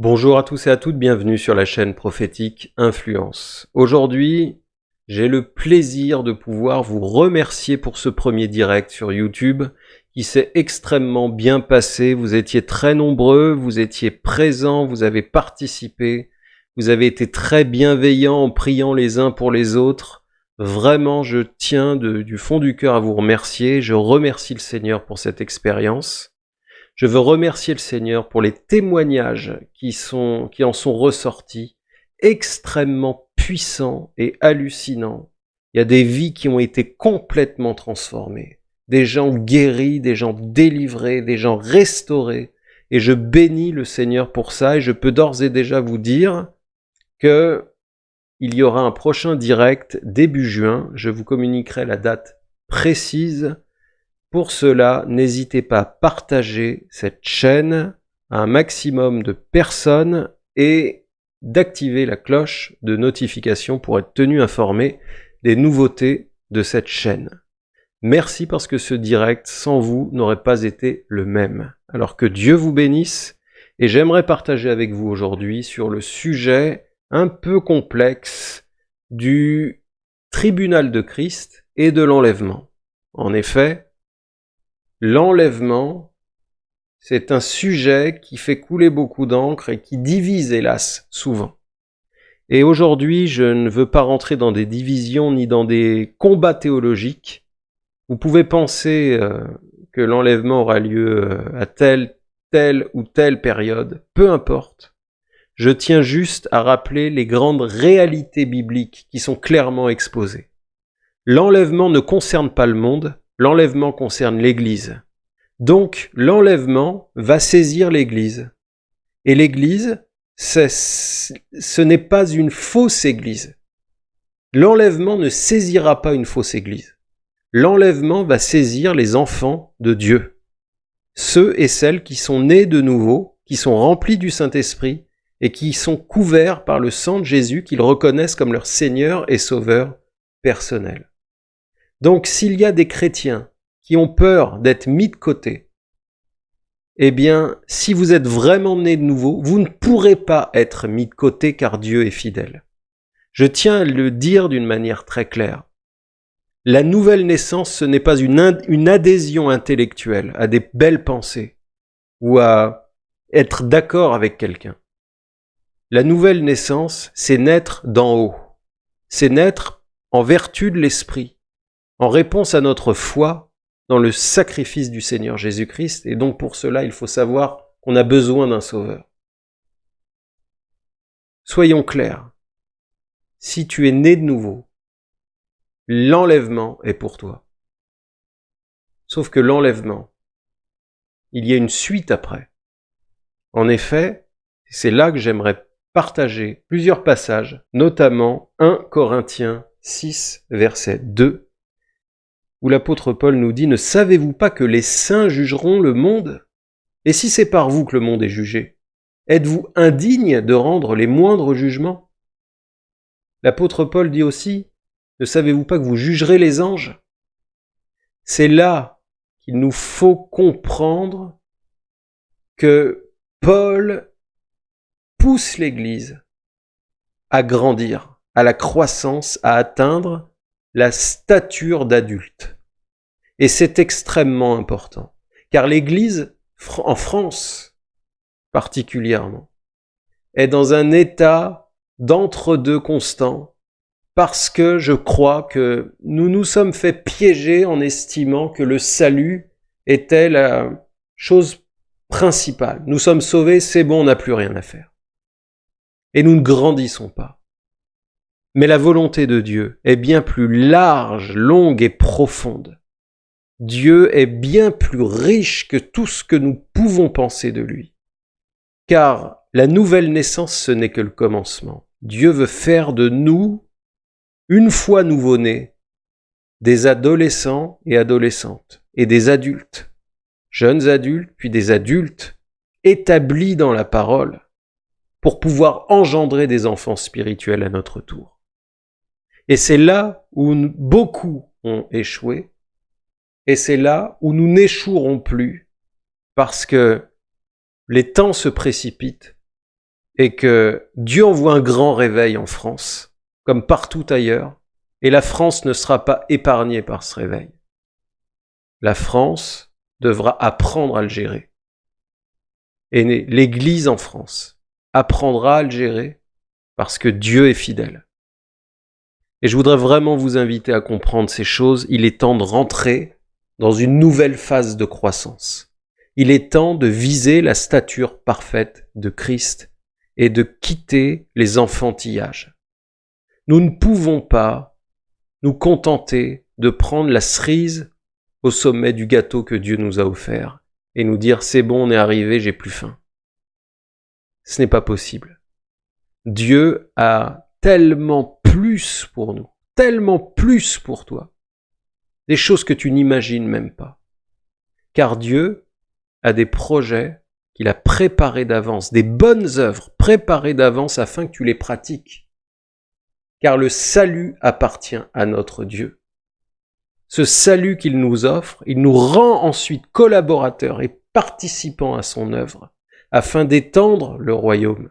Bonjour à tous et à toutes, bienvenue sur la chaîne prophétique Influence. Aujourd'hui, j'ai le plaisir de pouvoir vous remercier pour ce premier direct sur YouTube qui s'est extrêmement bien passé. Vous étiez très nombreux, vous étiez présents, vous avez participé, vous avez été très bienveillants en priant les uns pour les autres. Vraiment, je tiens du fond du cœur à vous remercier. Je remercie le Seigneur pour cette expérience. Je veux remercier le Seigneur pour les témoignages qui, en sont ressortis, extrêmement puissants et hallucinants. Il y a des vies qui ont été complètement transformées, des gens guéris, des gens délivrés, des gens restaurés. Et je bénis le Seigneur pour ça et je peux d'ores et déjà vous dire que il y aura un prochain direct début juin. Je vous communiquerai la date précise pour cela, n'hésitez pas à partager cette chaîne à un maximum de personnes et d'activer la cloche de notification pour être tenu informé des nouveautés de cette chaîne. Merci parce que ce direct, sans vous, n'aurait pas été le même. Alors que Dieu vous bénisse, et j'aimerais partager avec vous aujourd'hui sur le sujet un peu complexe du tribunal de Christ et de l'enlèvement. En effet, L'enlèvement, c'est un sujet qui fait couler beaucoup d'encre et qui divise, hélas, souvent. Et aujourd'hui, je ne veux pas rentrer dans des divisions ni dans des combats théologiques. Vous pouvez penser euh, que l'enlèvement aura lieu euh, à telle, telle ou telle période, peu importe. Je tiens juste à rappeler les grandes réalités bibliques qui sont clairement exposées. L'enlèvement ne concerne pas le monde, L'enlèvement concerne l'Église. Donc l'enlèvement va saisir l'Église. Et l'Église, ce n'est pas une fausse Église. L'enlèvement ne saisira pas une fausse Église. L'enlèvement va saisir les enfants de Dieu. Ceux et celles qui sont nés de nouveau, qui sont remplis du Saint-Esprit et qui sont couverts par le sang de Jésus qu'ils reconnaissent comme leur Seigneur et Sauveur personnel. Donc s'il y a des chrétiens qui ont peur d'être mis de côté, eh bien, si vous êtes vraiment né de nouveau, vous ne pourrez pas être mis de côté car Dieu est fidèle. Je tiens à le dire d'une manière très claire. La nouvelle naissance, ce n'est pas une, une adhésion intellectuelle à des belles pensées ou à être d'accord avec quelqu'un. La nouvelle naissance, c'est naître d'en haut. C'est naître en vertu de l'esprit en réponse à notre foi dans le sacrifice du Seigneur Jésus-Christ. Et donc pour cela, il faut savoir qu'on a besoin d'un sauveur. Soyons clairs. Si tu es né de nouveau, l'enlèvement est pour toi. Sauf que l'enlèvement, il y a une suite après. En effet, c'est là que j'aimerais partager plusieurs passages, notamment 1 Corinthiens 6, verset 2, où l'apôtre Paul nous dit, ne savez-vous pas que les saints jugeront le monde? Et si c'est par vous que le monde est jugé, êtes-vous indigne de rendre les moindres jugements? L'apôtre Paul dit aussi, ne savez-vous pas que vous jugerez les anges? C'est là qu'il nous faut comprendre que Paul pousse l'Église à grandir, à la croissance, à atteindre la stature d'adulte. Et c'est extrêmement important, car l'Église, en France particulièrement, est dans un état d'entre-deux constant, parce que je crois que nous nous sommes fait piéger en estimant que le salut était la chose principale. Nous sommes sauvés, c'est bon, on n'a plus rien à faire. Et nous ne grandissons pas. Mais la volonté de Dieu est bien plus large, longue et profonde. Dieu est bien plus riche que tout ce que nous pouvons penser de lui. Car la nouvelle naissance, ce n'est que le commencement. Dieu veut faire de nous, une fois nouveau-nés, des adolescents et adolescentes, et des adultes, jeunes adultes, puis des adultes, établis dans la parole, pour pouvoir engendrer des enfants spirituels à notre tour. Et c'est là où beaucoup ont échoué, et c'est là où nous n'échouerons plus, parce que les temps se précipitent, et que Dieu envoie un grand réveil en France, comme partout ailleurs, et la France ne sera pas épargnée par ce réveil. La France devra apprendre à le gérer. Et l'Église en France apprendra à le gérer parce que Dieu est fidèle. Et je voudrais vraiment vous inviter à comprendre ces choses. Il est temps de rentrer dans une nouvelle phase de croissance. Il est temps de viser la stature parfaite de Christ et de quitter les enfantillages. Nous ne pouvons pas nous contenter de prendre la cerise au sommet du gâteau que Dieu nous a offert et nous dire c'est bon, on est arrivé, j'ai plus faim. Ce n'est pas possible. Dieu a tellement plus pour nous, tellement plus pour toi, des choses que tu n'imagines même pas. Car Dieu a des projets qu'il a préparés d'avance, des bonnes œuvres préparées d'avance afin que tu les pratiques. Car le salut appartient à notre Dieu. Ce salut qu'il nous offre, il nous rend ensuite collaborateurs et participants à son œuvre, afin d'étendre le royaume.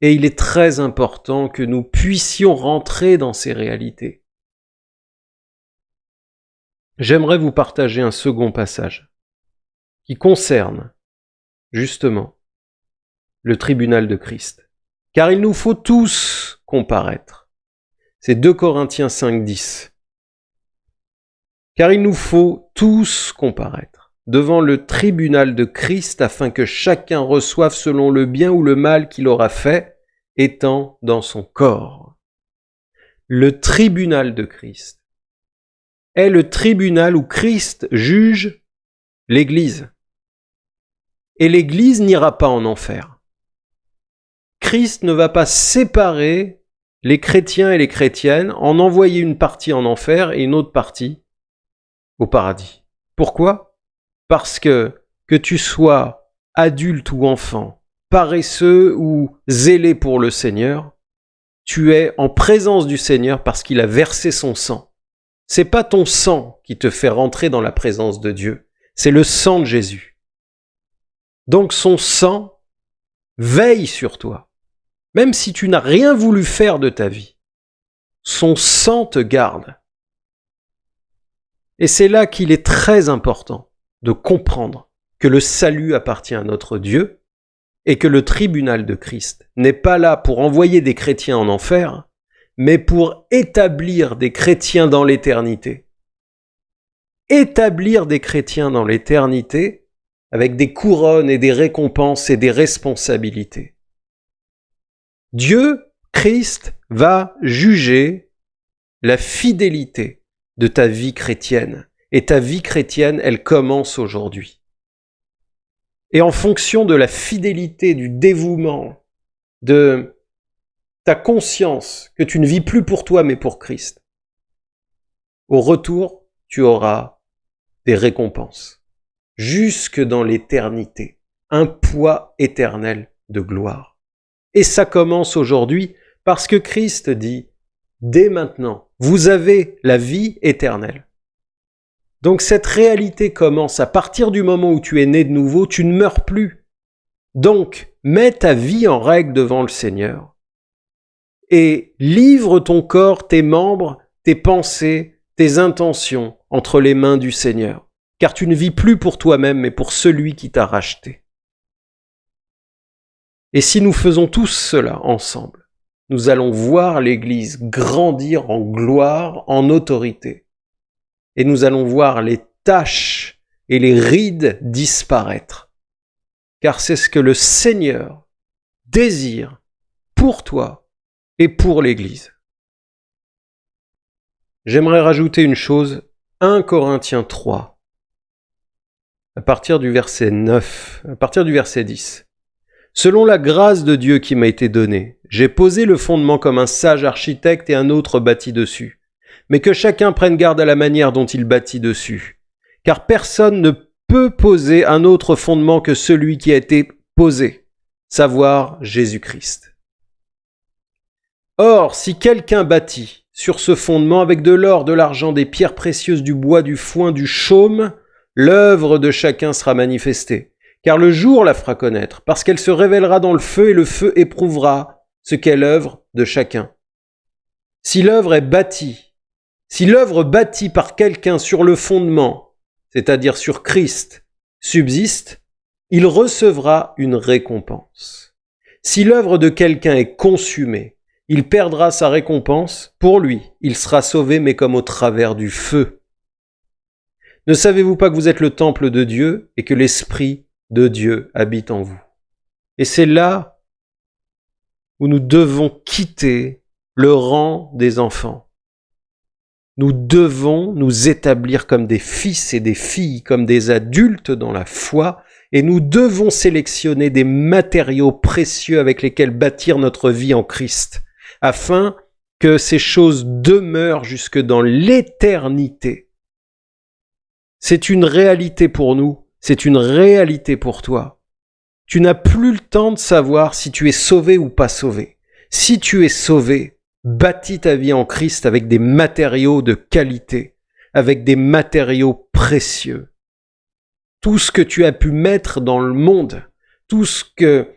Et il est très important que nous puissions rentrer dans ces réalités. J'aimerais vous partager un second passage qui concerne justement le tribunal de Christ. Car il nous faut tous comparaître. C'est 2 Corinthiens 5, 10. Car il nous faut tous comparaître devant le tribunal de Christ afin que chacun reçoive selon le bien ou le mal qu'il aura fait, étant dans son corps. Le tribunal de Christ est le tribunal où Christ juge l'Église et l'Église n'ira pas en enfer. Christ ne va pas séparer les chrétiens et les chrétiennes, en envoyer une partie en enfer et une autre partie au paradis. Pourquoi? Parce que que tu sois adulte ou enfant, paresseux ou zélé pour le Seigneur, tu es en présence du Seigneur parce qu'il a versé son sang. C'est pas ton sang qui te fait rentrer dans la présence de Dieu, c'est le sang de Jésus. Donc son sang veille sur toi, même si tu n'as rien voulu faire de ta vie. Son sang te garde. Et c'est là qu'il est très important de comprendre que le salut appartient à notre Dieu et que le tribunal de Christ n'est pas là pour envoyer des chrétiens en enfer, mais pour établir des chrétiens dans l'éternité. Établir des chrétiens dans l'éternité, avec des couronnes et des récompenses et des responsabilités. Dieu, Christ, va juger la fidélité de ta vie chrétienne. Et ta vie chrétienne, elle commence aujourd'hui. Et en fonction de la fidélité, du dévouement, de ta conscience que tu ne vis plus pour toi mais pour Christ, au retour, tu auras des récompenses jusque dans l'éternité, un poids éternel de gloire. Et ça commence aujourd'hui parce que Christ dit, dès maintenant, vous avez la vie éternelle. Donc cette réalité commence à partir du moment où tu es né de nouveau, tu ne meurs plus. Donc, mets ta vie en règle devant le Seigneur et livre ton corps, tes membres, tes pensées, tes intentions entre les mains du Seigneur. Car tu ne vis plus pour toi-même, mais pour celui qui t'a racheté. Et si nous faisons tous cela ensemble, nous allons voir l'Église grandir en gloire, en autorité, et nous allons voir les taches et les rides disparaître, car c'est ce que le Seigneur désire pour toi et pour l'Église. J'aimerais rajouter une chose, 1 Corinthiens 3, à partir du verset 9, à partir du verset 10. Selon la grâce de Dieu qui m'a été donnée, j'ai posé le fondement comme un sage architecte et un autre bâti dessus. Mais que chacun prenne garde à la manière dont il bâtit dessus. Car personne ne peut poser un autre fondement que celui qui a été posé, savoir Jésus-Christ. Or, si quelqu'un bâtit sur ce fondement avec de l'or, de l'argent, des pierres précieuses, du bois, du foin, du chaume, l'œuvre de chacun sera manifestée, car le jour la fera connaître, parce qu'elle se révélera dans le feu et le feu éprouvera ce qu'est l'œuvre de chacun. Si l'œuvre est bâtie, si l'œuvre bâtie par quelqu'un sur le fondement, c'est-à-dire sur Christ, subsiste, il recevra une récompense. Si l'œuvre de quelqu'un est consumée, il perdra sa récompense, pour lui, il sera sauvé, mais comme au travers du feu. Ne savez-vous pas que vous êtes le temple de Dieu et que l'Esprit de Dieu habite en vous? Et c'est là où nous devons quitter le rang des enfants. Nous devons nous établir comme des fils et des filles, comme des adultes dans la foi, et nous devons sélectionner des matériaux précieux avec lesquels bâtir notre vie en Christ afin que ces choses demeurent jusque dans l'éternité. C'est une réalité pour nous, c'est une réalité pour toi. Tu n'as plus le temps de savoir si tu es sauvé ou pas sauvé. Si tu es sauvé, bâtis ta vie en Christ avec des matériaux de qualité, avec des matériaux précieux. Tout ce que tu as pu mettre dans le monde, tout ce que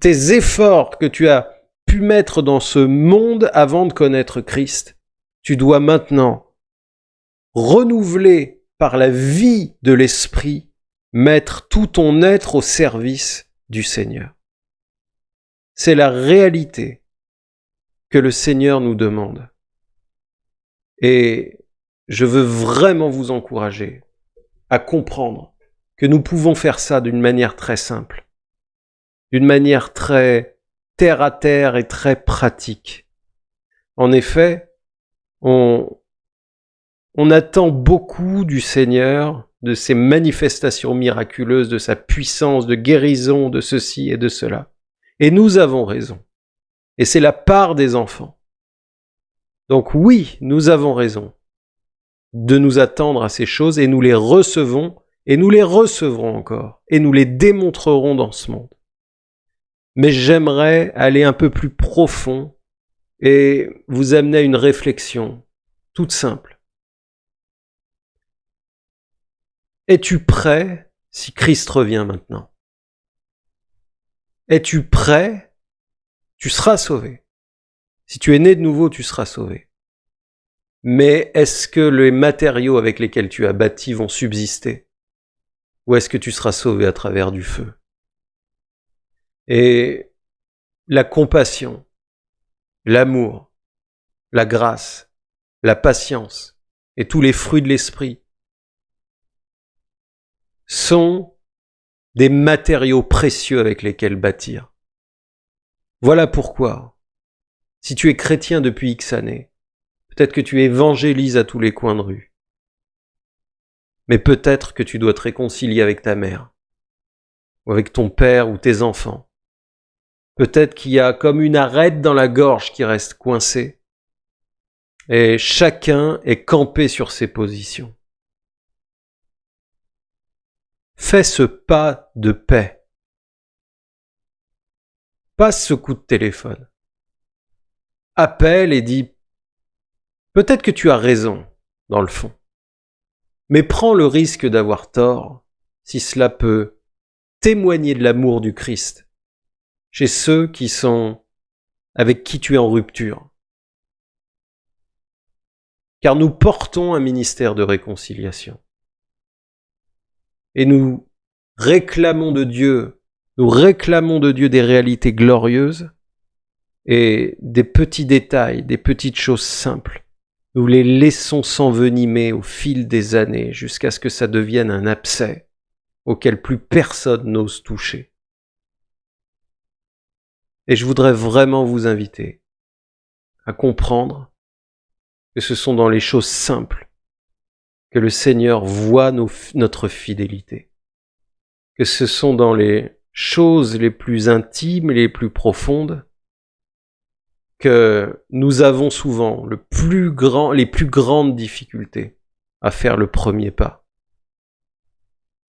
tes efforts que tu as mettre dans ce monde avant de connaître Christ. Tu dois maintenant renouveler par la vie de l'Esprit, mettre tout ton être au service du Seigneur. C'est la réalité que le Seigneur nous demande. Et je veux vraiment vous encourager à comprendre que nous pouvons faire ça d'une manière très simple, d'une manière très terre à terre et très pratique. En effet, on, on attend beaucoup du Seigneur, de ses manifestations miraculeuses, de sa puissance, de guérison, de ceci et de cela. Et nous avons raison. Et c'est la part des enfants. Donc oui, nous avons raison de nous attendre à ces choses et nous les recevons et nous les recevrons encore et nous les démontrerons dans ce monde mais j'aimerais aller un peu plus profond et vous amener à une réflexion toute simple. Es-tu prêt si Christ revient maintenant? Es-tu prêt? Tu seras sauvé. Si tu es né de nouveau, tu seras sauvé. Mais est-ce que les matériaux avec lesquels tu as bâti vont subsister? Ou est-ce que tu seras sauvé à travers du feu? Et la compassion, l'amour, la grâce, la patience et tous les fruits de l'esprit sont des matériaux précieux avec lesquels bâtir. Voilà pourquoi, si tu es chrétien depuis X années, peut-être que tu évangélises à tous les coins de rue, mais peut-être que tu dois te réconcilier avec ta mère, ou avec ton père ou tes enfants, Peut-être qu'il y a comme une arête dans la gorge qui reste coincée. Et chacun est campé sur ses positions. Fais ce pas de paix. Passe ce coup de téléphone. Appelle et dis Peut-être que tu as raison, dans le fond. Mais prends le risque d'avoir tort si cela peut témoigner de l'amour du Christ chez ceux qui sont avec qui tu es en rupture. Car nous portons un ministère de réconciliation. Et nous réclamons de Dieu, nous réclamons de Dieu des réalités glorieuses et des petits détails, des petites choses simples. Nous les laissons s'envenimer au fil des années jusqu'à ce que ça devienne un abcès auquel plus personne n'ose toucher. Et je voudrais vraiment vous inviter à comprendre que ce sont dans les choses simples que le Seigneur voit notre fidélité, que ce sont dans les choses les plus intimes et les plus profondes que nous avons souvent les plus grandes difficultés à faire le premier pas,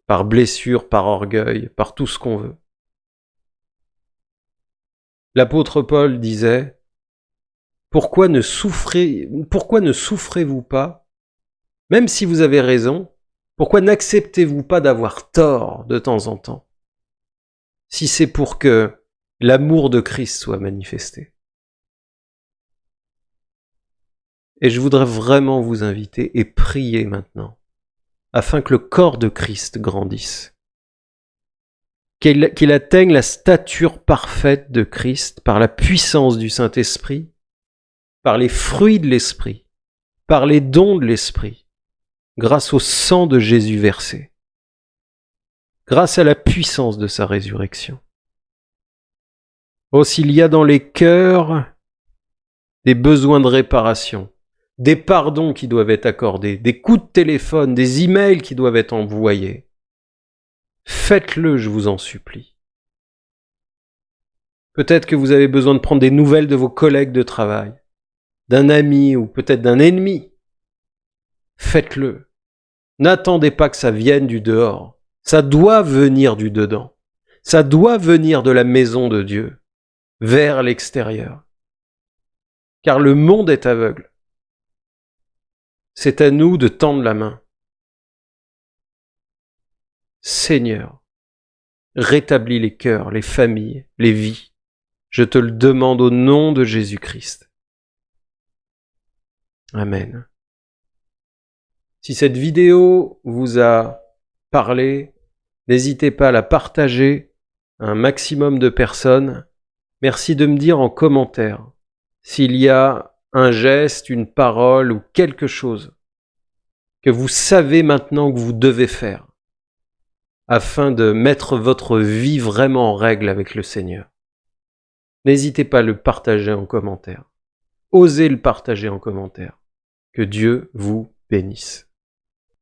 par blessure, par orgueil, par tout ce qu'on veut. L'apôtre Paul disait Pourquoi ne souffrez, pourquoi ne souffrez-vous pas? Même si vous avez raison, pourquoi n'acceptez-vous pas d'avoir tort de temps en temps? Si c'est pour que l'amour de Christ soit manifesté. Et je voudrais vraiment vous inviter et prier maintenant, afin que le corps de Christ grandisse, qu'il atteigne la stature parfaite de Christ par la puissance du Saint-Esprit, par les fruits de l'Esprit, par les dons de l'Esprit, grâce au sang de Jésus versé, grâce à la puissance de sa résurrection. Oh, s'il y a dans les cœurs des besoins de réparation, des pardons qui doivent être accordés, des coups de téléphone, des emails qui doivent être envoyés, faites-le, je vous en supplie. Peut-être que vous avez besoin de prendre des nouvelles de vos collègues de travail, d'un ami ou peut-être d'un ennemi. Faites-le. N'attendez pas que ça vienne du dehors. Ça doit venir du dedans. Ça doit venir de la maison de Dieu, vers l'extérieur. Car le monde est aveugle. C'est à nous de tendre la main. Seigneur, rétablis les cœurs, les familles, les vies. Je te le demande au nom de Jésus-Christ. Amen. Si cette vidéo vous a parlé, n'hésitez pas à la partager à un maximum de personnes. Merci de me dire en commentaire s'il y a un geste, une parole ou quelque chose que vous savez maintenant que vous devez faire afin de mettre votre vie vraiment en règle avec le Seigneur. N'hésitez pas à le partager en commentaire. Osez le partager en commentaire. Que Dieu vous bénisse.